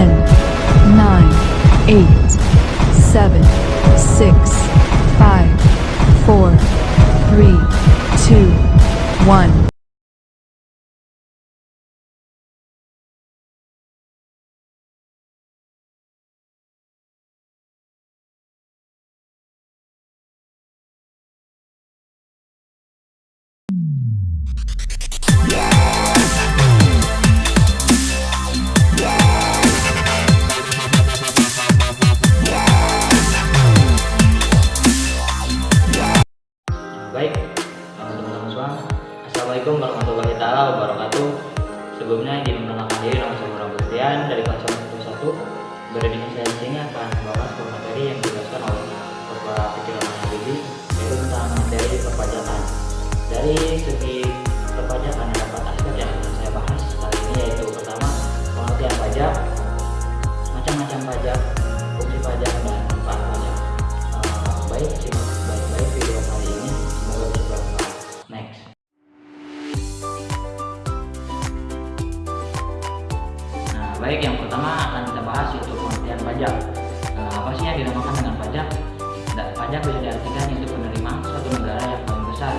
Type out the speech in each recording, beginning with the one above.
10, 9, 8, 7, 6, 5, 4, 3, 2, 1. Baik, teman-teman semua. Assalamualaikum warahmatullahi taala wabarakatuh. Sebelumnya ingin mengenalkan diri nama saya Muhammad Bastian dari kelas 1 Berada di saya di sini akan membahas materi yang dijelaskan oleh Bapak Pikiran pertama akan kita bahas yaitu pengertian pajak. Nah, apa sih yang dinamakan dengan pajak? Dan pajak bisa diartikan yaitu penerimaan suatu negara yang paling besar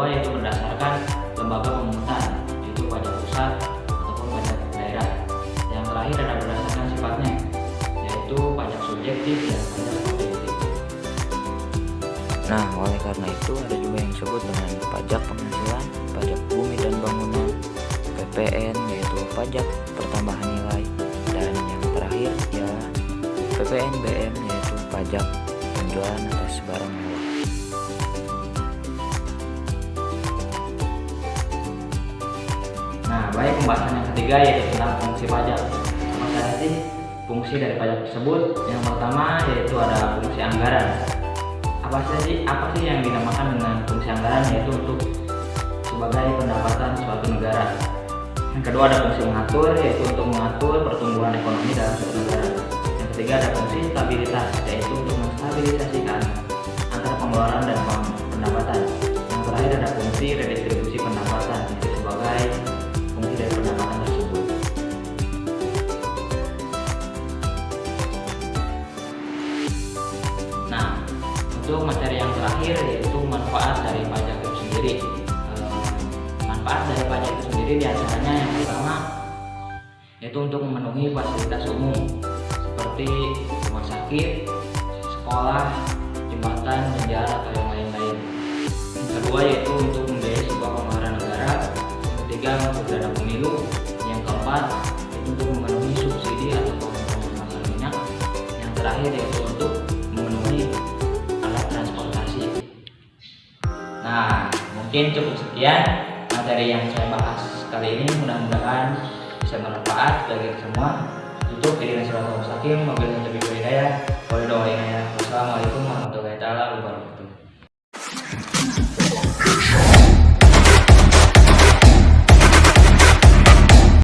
kedua yaitu berdasarkan lembaga pemungutan, yaitu pajak pusat ataupun pajak daerah. Yang terakhir ada berdasarkan sifatnya, yaitu pajak subjektif dan pajak objektif. Nah, oleh karena itu ada juga yang disebut dengan pajak penghasilan, pajak bumi dan bangunan, PPN yaitu pajak pertambahan nilai, dan yang terakhir ya PPNBM yaitu pajak penjualan atas barang baik pembahasan yang ketiga yaitu tentang fungsi pajak. Apa saja sih fungsi dari pajak tersebut? Yang pertama yaitu ada fungsi anggaran. Apa sih apa sih yang dinamakan dengan fungsi anggaran yaitu untuk sebagai pendapatan suatu negara. Yang kedua ada fungsi mengatur yaitu untuk mengatur pertumbuhan ekonomi dalam suatu negara. Yang ketiga ada fungsi stabilitas yaitu untuk menstabilisasikan antara pengeluaran dan pendapatan. Yang terakhir ada fungsi redistribusi untuk materi yang terakhir yaitu manfaat dari pajak itu sendiri. Eh, manfaat dari pajak itu sendiri di antaranya yang pertama yaitu untuk memenuhi fasilitas umum seperti rumah sakit, sekolah, jembatan, jalan atau yang lain-lain. Yang kedua yaitu untuk membiayai sebuah pengeluaran negara. Yang ketiga untuk dana pemilu. Yang keempat itu untuk memenuhi subsidi atau kompensasi minyak. Yang terakhir yaitu mungkin cukup sekian materi yang saya bahas kali ini. Mudah-mudahan bisa bermanfaat bagi semua. Tutup diri surat al-Mustaqim, mobil lebih berbeda. Wassalamualaikum warahmatullahi wabarakatuh.